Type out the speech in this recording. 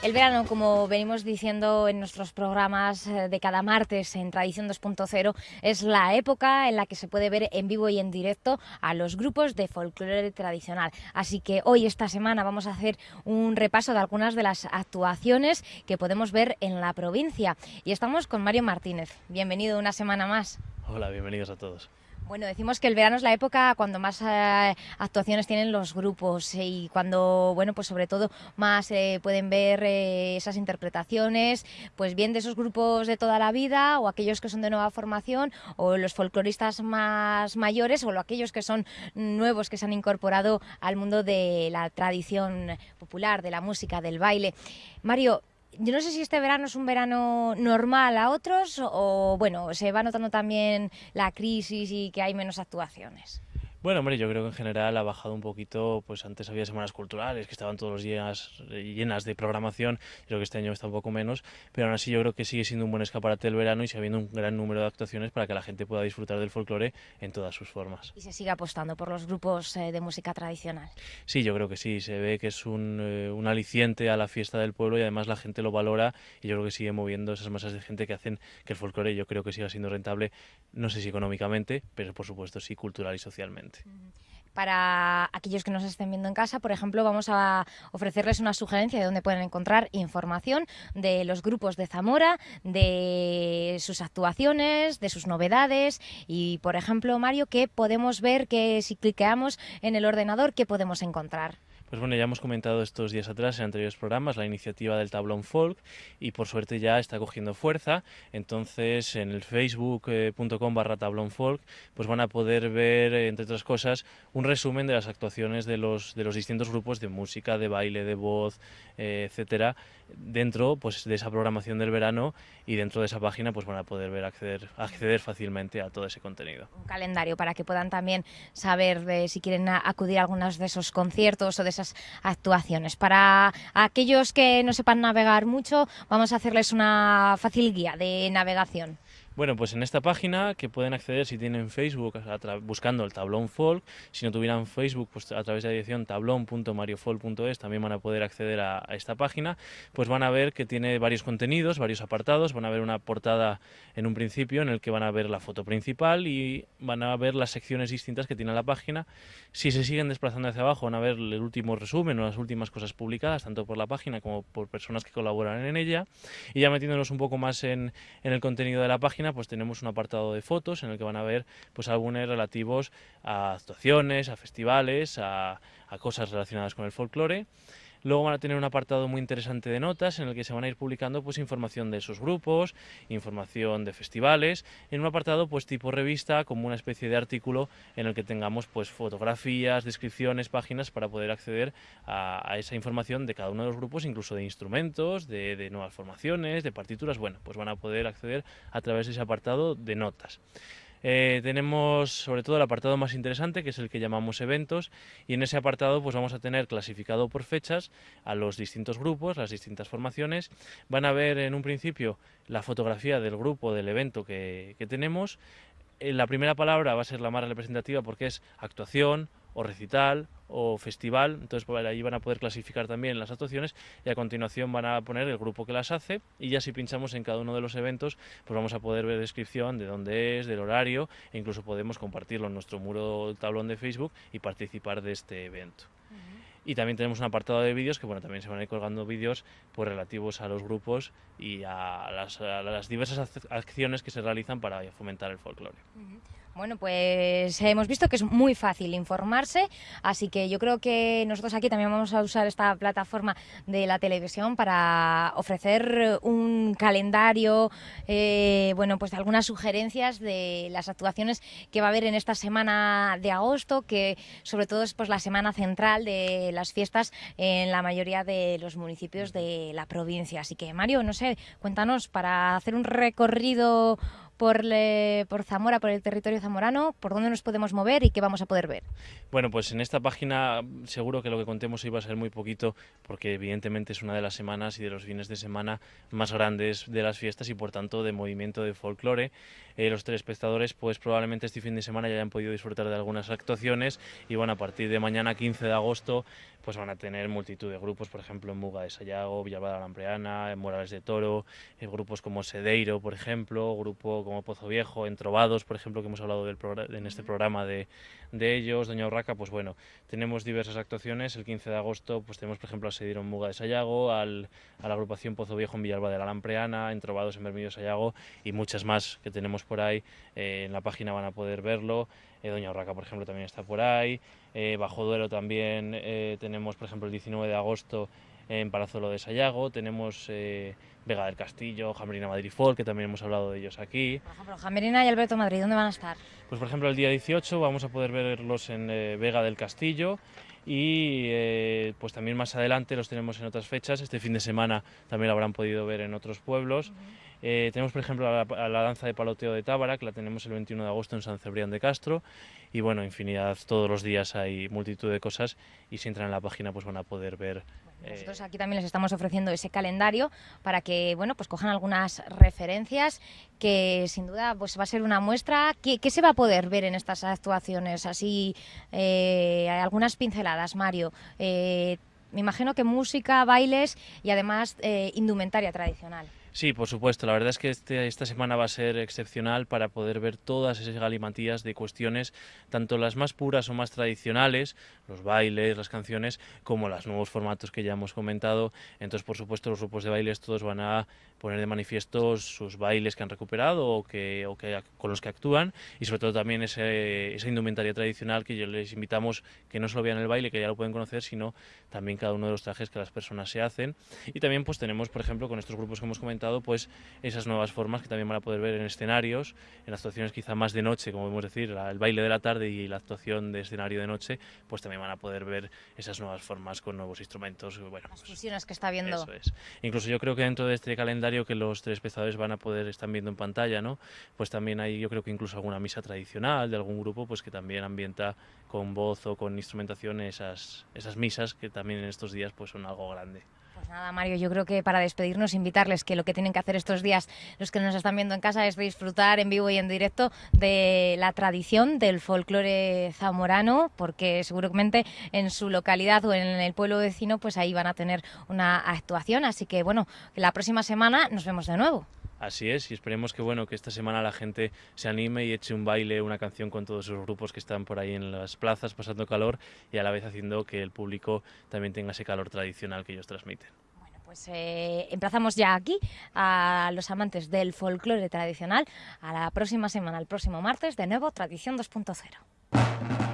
El verano, como venimos diciendo en nuestros programas eh, de cada martes en Tradición 2.0, es la época en la que se puede ver en vivo y en directo a los grupos de folclore tradicional. Así que hoy, esta semana, vamos a hacer un repaso de algunas de las actuaciones que podemos ver en la provincia. Y estamos con Mario Martínez. Bienvenido una semana más. Hola, bienvenidos a todos. Bueno, decimos que el verano es la época cuando más eh, actuaciones tienen los grupos y cuando, bueno, pues sobre todo más eh, pueden ver eh, esas interpretaciones, pues bien de esos grupos de toda la vida o aquellos que son de nueva formación o los folcloristas más mayores o aquellos que son nuevos que se han incorporado al mundo de la tradición popular, de la música, del baile. Mario, yo no sé si este verano es un verano normal a otros o, bueno, se va notando también la crisis y que hay menos actuaciones. Bueno, hombre, yo creo que en general ha bajado un poquito, pues antes había semanas culturales que estaban todos los días eh, llenas de programación, creo que este año está un poco menos, pero aún así yo creo que sigue siendo un buen escaparate el verano y sigue habiendo un gran número de actuaciones para que la gente pueda disfrutar del folclore en todas sus formas. Y se sigue apostando por los grupos eh, de música tradicional. Sí, yo creo que sí, se ve que es un, eh, un aliciente a la fiesta del pueblo y además la gente lo valora y yo creo que sigue moviendo esas masas de gente que hacen que el folclore yo creo que siga siendo rentable, no sé si económicamente, pero por supuesto sí cultural y socialmente. Para aquellos que nos estén viendo en casa, por ejemplo, vamos a ofrecerles una sugerencia de dónde pueden encontrar información de los grupos de Zamora, de sus actuaciones, de sus novedades. Y, por ejemplo, Mario, ¿qué podemos ver que si cliqueamos en el ordenador, qué podemos encontrar? Pues bueno, ya hemos comentado estos días atrás en anteriores programas la iniciativa del tablón folk y por suerte ya está cogiendo fuerza. Entonces en el facebook.com barra tablón pues van a poder ver, entre otras cosas, un resumen de las actuaciones de los, de los distintos grupos de música, de baile, de voz, eh, etcétera, dentro pues, de esa programación del verano y dentro de esa página pues van a poder ver acceder, acceder fácilmente a todo ese contenido. Un calendario para que puedan también saber eh, si quieren acudir a algunos de esos conciertos o de esas actuaciones. Para aquellos que no sepan navegar mucho, vamos a hacerles una fácil guía de navegación. Bueno, pues en esta página que pueden acceder si tienen Facebook buscando el tablón folk, si no tuvieran Facebook, pues a través de la dirección tablón.mariofolk.es también van a poder acceder a, esta página, pues van a ver que tiene varios contenidos, varios apartados, van a ver una portada en un principio en el que van a ver la foto principal y van a ver las secciones distintas que tiene la página. Si se siguen desplazando hacia abajo van a ver el último resumen o las últimas cosas publicadas, tanto por la página como por personas que colaboran en ella. Y ya metiéndonos un poco más en el contenido de la página, pues tenemos un apartado de fotos en el que van a ver pues álbumes relativos a actuaciones, a festivales, a, a cosas relacionadas con el folclore. Luego van a tener un apartado muy interesante de notas en el que se van a ir publicando pues información de esos grupos, información de festivales, en un apartado pues tipo revista como una especie de artículo en el que tengamos pues fotografías, descripciones, páginas para poder acceder a, esa información de cada uno de los grupos, incluso de instrumentos, de, de nuevas formaciones, de partituras, bueno, pues van a poder acceder a través de ese apartado de notas. Eh, tenemos sobre todo el apartado más interesante, que es el que llamamos eventos, y en ese apartado pues vamos a tener clasificado por fechas a los distintos grupos, las distintas formaciones. Van a ver en un principio la fotografía del grupo, del evento que, que tenemos. Eh, la primera palabra va a ser la más representativa porque es actuación, o recital o festival, entonces por ahí van a poder clasificar también las actuaciones y a continuación van a poner el grupo que las hace y ya si pinchamos en cada uno de los eventos pues vamos a poder ver descripción de dónde es, del horario e incluso podemos compartirlo en nuestro muro tablón de Facebook y participar de este evento. Y también tenemos un apartado de vídeos que bueno, también se van a ir colgando vídeos pues, relativos a los grupos y a las, diversas acciones que se realizan para fomentar el folclore. Bueno, pues hemos visto que es muy fácil informarse, así que yo creo que nosotros aquí también vamos a usar esta plataforma de la televisión para ofrecer un calendario, eh, bueno, pues algunas sugerencias de las actuaciones que va a haber en esta semana de agosto, que sobre todo es pues la semana central de las fiestas en la mayoría de los municipios de la provincia. Así que Mario, no sé, cuéntanos para hacer un recorrido por, Zamora, por el territorio zamorano, por dónde nos podemos mover y qué vamos a poder ver. Bueno, pues en esta página seguro que lo que contemos hoy va a ser muy poquito, porque evidentemente es una de las semanas y de los fines de semana más grandes de las fiestas y por tanto de movimiento de folclore. Eh, los telespectadores pues probablemente este fin de semana ya hayan podido disfrutar de algunas actuaciones y bueno, a partir de mañana 15 de agosto pues van a tener multitud de grupos, por ejemplo, en Muga de Sayago, Villalba de la Lampreana, en Morales de Toro, en grupos como Sedeiro, por ejemplo, grupo como Pozo Viejo, Entrovados, por ejemplo, que hemos hablado del en este programa de, de ellos, Doña Urraca, pues bueno, tenemos diversas actuaciones. El 15 de agosto, pues tenemos, por ejemplo, a Sedeiro en Muga de Sayago, al, a la agrupación Pozo Viejo en Villalba de la Lampreana, Entrovados en Bermillo de Sayago y muchas más que tenemos por ahí. Eh, en la página van a poder verlo. Eh, Doña Urraca, por ejemplo, también está por ahí. Eh, Bajo Duero también tenemos, por ejemplo, el 19 de agosto en Palazolo de Sayago, tenemos eh, Vega del Castillo, Jamerina Madrid Folk, que también hemos hablado de ellos aquí. Por ejemplo, Jamerina y Alberto Madrid, ¿dónde van a estar? Pues por ejemplo el día 18 vamos a poder verlos en eh, Vega del Castillo y eh, pues también más adelante los tenemos en otras fechas, este fin de semana también lo habrán podido ver en otros pueblos. Eh, tenemos, por ejemplo, a la, danza de paloteo de Tábara, que la tenemos el 21 de agosto en San Cebrián de Castro. Y bueno, infinidad, todos los días hay multitud de cosas y si entran en la página pues van a poder ver eh, nosotros aquí también les estamos ofreciendo ese calendario para que bueno pues cojan algunas referencias que sin duda pues va a ser una muestra. ¿Qué, se va a poder ver en estas actuaciones? Así, eh, algunas pinceladas, Mario. me imagino que música, bailes y además indumentaria tradicional. Sí, por supuesto. La verdad es que este, esta semana va a ser excepcional para poder ver todas esas galimatías de cuestiones, tanto las más puras o más tradicionales, los bailes, las canciones, como los nuevos formatos que ya hemos comentado. Entonces, por supuesto, los grupos de bailes todos van a poner de manifiesto sus bailes que han recuperado o, que, o que, con los que actúan y sobre todo también ese, esa indumentaria tradicional que yo les invitamos que no solo vean el baile, que ya lo pueden conocer, sino también cada uno de los trajes que las personas se hacen. Y también pues tenemos, por ejemplo, con estos grupos que hemos comentado, pues esas nuevas formas que también van a poder ver en escenarios, en actuaciones quizá más de noche, como podemos decir, el baile de la tarde y la actuación de escenario de noche, pues también van a poder ver esas nuevas formas con nuevos instrumentos. Bueno, las fusiones que está viendo. Eso es. Incluso yo creo que dentro de este calendario que los tres espectadores van a poder estar viendo en pantalla, ¿no? Pues también hay, yo creo que incluso alguna misa tradicional de algún grupo, pues que también ambienta con voz o con instrumentación esas, esas misas que también en estos días pues son algo grande. Pues nada, Mario, yo creo que para despedirnos, invitarles que lo que tienen que hacer estos días, los que nos están viendo en casa, es disfrutar en vivo y en directo de la tradición del folclore zamorano, porque seguramente en su localidad o en el pueblo vecino, pues ahí van a tener una actuación. Así que bueno, la próxima semana nos vemos de nuevo. Así es, y esperemos que bueno que esta semana la gente se anime y eche un baile, una canción con todos esos grupos que están por ahí en las plazas pasando calor y a la vez haciendo que el público también tenga ese calor tradicional que ellos transmiten. Bueno, Pues eh, emplazamos ya aquí a los amantes del folclore tradicional a la próxima semana, el próximo martes, de nuevo Tradición 2.0.